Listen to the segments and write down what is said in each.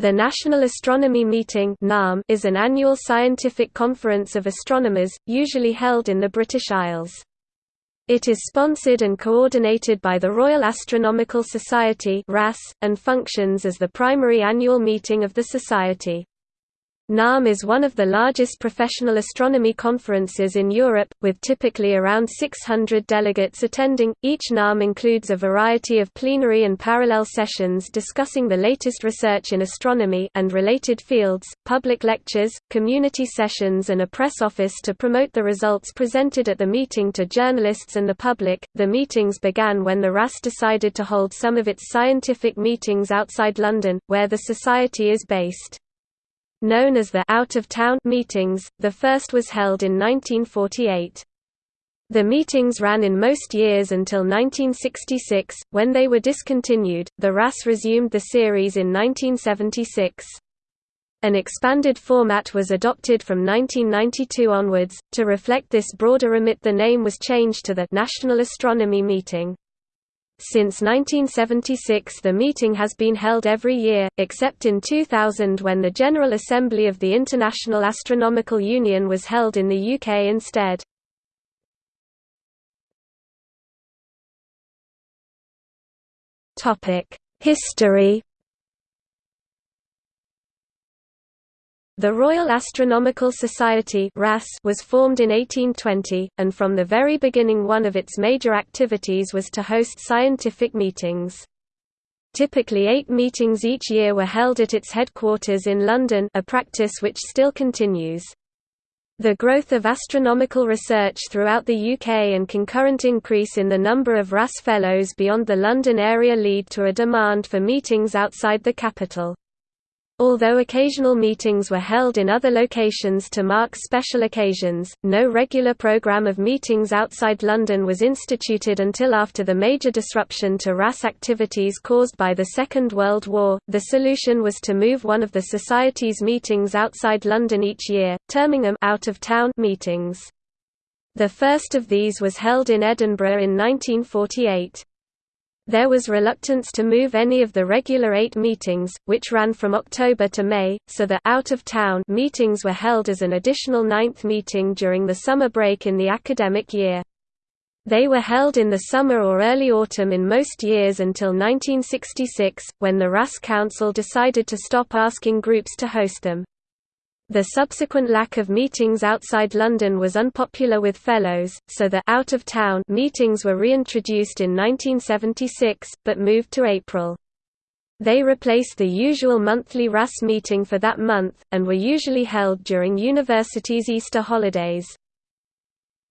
The National Astronomy Meeting NAM is an annual scientific conference of astronomers, usually held in the British Isles. It is sponsored and coordinated by the Royal Astronomical Society and functions as the primary annual meeting of the Society. NAM is one of the largest professional astronomy conferences in Europe, with typically around 600 delegates attending. Each NAM includes a variety of plenary and parallel sessions discussing the latest research in astronomy and related fields, public lectures, community sessions, and a press office to promote the results presented at the meeting to journalists and the public. The meetings began when the RAS decided to hold some of its scientific meetings outside London, where the Society is based. Known as the out-of-town meetings, the first was held in 1948. The meetings ran in most years until 1966, when they were discontinued. The RAS resumed the series in 1976. An expanded format was adopted from 1992 onwards. To reflect this broader remit, the name was changed to the National Astronomy Meeting. Since 1976 the meeting has been held every year, except in 2000 when the General Assembly of the International Astronomical Union was held in the UK instead. History The Royal Astronomical Society was formed in 1820, and from the very beginning one of its major activities was to host scientific meetings. Typically eight meetings each year were held at its headquarters in London a practice which still continues. The growth of astronomical research throughout the UK and concurrent increase in the number of RAS Fellows beyond the London area lead to a demand for meetings outside the capital. Although occasional meetings were held in other locations to mark special occasions, no regular program of meetings outside London was instituted until after the major disruption to RAS activities caused by the Second World War. The solution was to move one of the Society's meetings outside London each year, terming them out of town meetings. The first of these was held in Edinburgh in 1948. There was reluctance to move any of the regular eight meetings, which ran from October to May, so the out-of-town meetings were held as an additional ninth meeting during the summer break in the academic year. They were held in the summer or early autumn in most years until 1966, when the RAS Council decided to stop asking groups to host them. The subsequent lack of meetings outside London was unpopular with fellows, so the out-of-town meetings were reintroduced in 1976, but moved to April. They replaced the usual monthly RAS meeting for that month, and were usually held during universities' Easter holidays.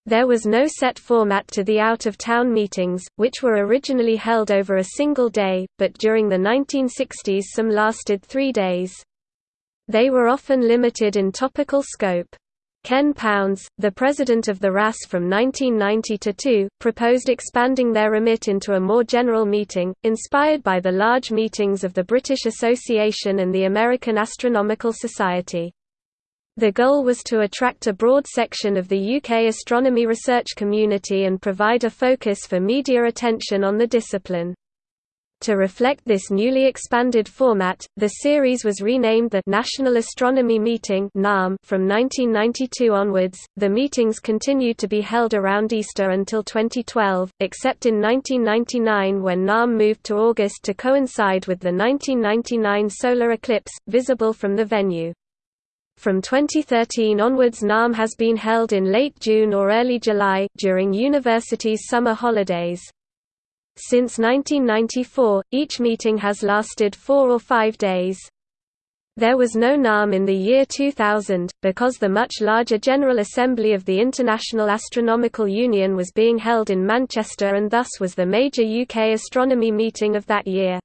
There was no set format to the out-of-town meetings, which were originally held over a single day, but during the 1960s some lasted three days. They were often limited in topical scope. Ken Pounds, the president of the RAS from 1990 to 2, proposed expanding their remit into a more general meeting, inspired by the large meetings of the British Association and the American Astronomical Society. The goal was to attract a broad section of the UK astronomy research community and provide a focus for media attention on the discipline. To reflect this newly expanded format, the series was renamed the National Astronomy Meeting from 1992 onwards. The meetings continued to be held around Easter until 2012, except in 1999 when NAM moved to August to coincide with the 1999 solar eclipse, visible from the venue. From 2013 onwards NAM has been held in late June or early July, during universities' summer holidays. Since 1994, each meeting has lasted four or five days. There was no NAM in the year 2000, because the much larger General Assembly of the International Astronomical Union was being held in Manchester and thus was the major UK astronomy meeting of that year.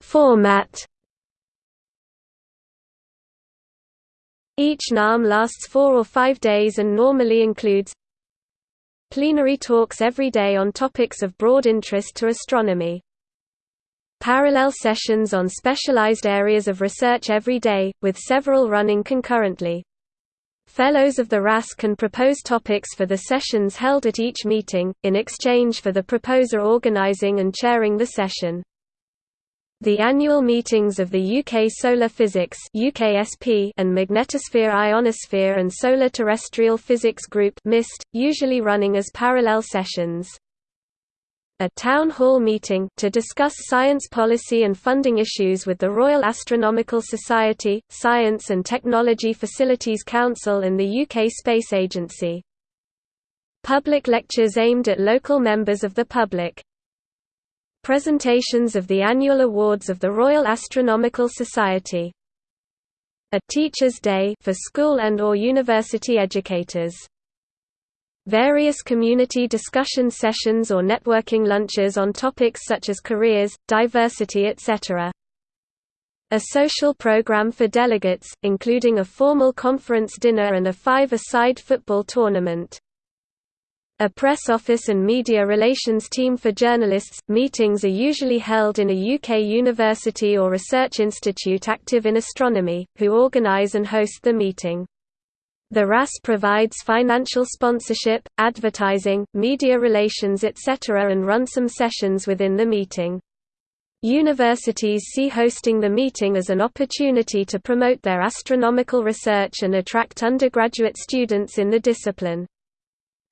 Format Each NAM lasts four or five days and normally includes plenary talks every day on topics of broad interest to astronomy. Parallel sessions on specialized areas of research every day, with several running concurrently. Fellows of the RAS can propose topics for the sessions held at each meeting, in exchange for the proposer organising and chairing the session. The annual meetings of the UK Solar Physics UKSP and Magnetosphere Ionosphere and Solar Terrestrial Physics Group MIST, usually running as parallel sessions. A town hall meeting to discuss science policy and funding issues with the Royal Astronomical Society, Science and Technology Facilities Council and the UK Space Agency. Public lectures aimed at local members of the public, Presentations of the annual awards of the Royal Astronomical Society. A Teacher's Day for school and or university educators. Various community discussion sessions or networking lunches on topics such as careers, diversity etc. A social program for delegates, including a formal conference dinner and a five-a-side football tournament. A press office and media relations team for journalists. Meetings are usually held in a UK university or research institute active in astronomy, who organise and host the meeting. The RAS provides financial sponsorship, advertising, media relations etc. and run some sessions within the meeting. Universities see hosting the meeting as an opportunity to promote their astronomical research and attract undergraduate students in the discipline.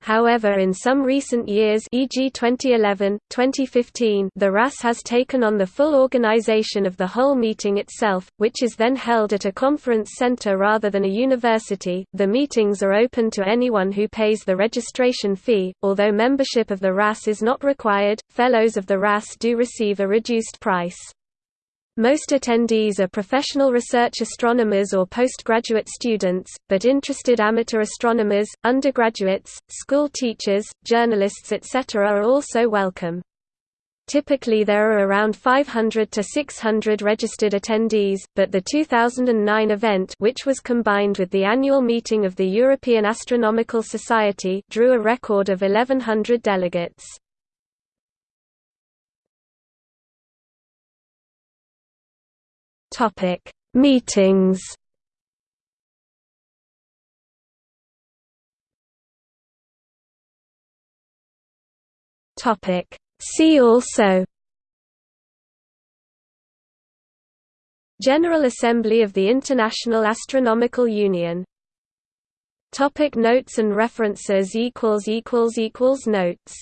However in some recent years e.g. 2011, 2015 the RAS has taken on the full organization of the whole meeting itself, which is then held at a conference center rather than a university. The meetings are open to anyone who pays the registration fee, although membership of the RAS is not required, fellows of the RAS do receive a reduced price. Most attendees are professional research astronomers or postgraduate students, but interested amateur astronomers, undergraduates, school teachers, journalists etc. are also welcome. Typically there are around 500 to 600 registered attendees, but the 2009 event which was combined with the annual meeting of the European Astronomical Society drew a record of 1100 delegates. Topic: Meetings. Topic: See also. General Assembly of the International Astronomical Union Topic notes and references equals equals equals notes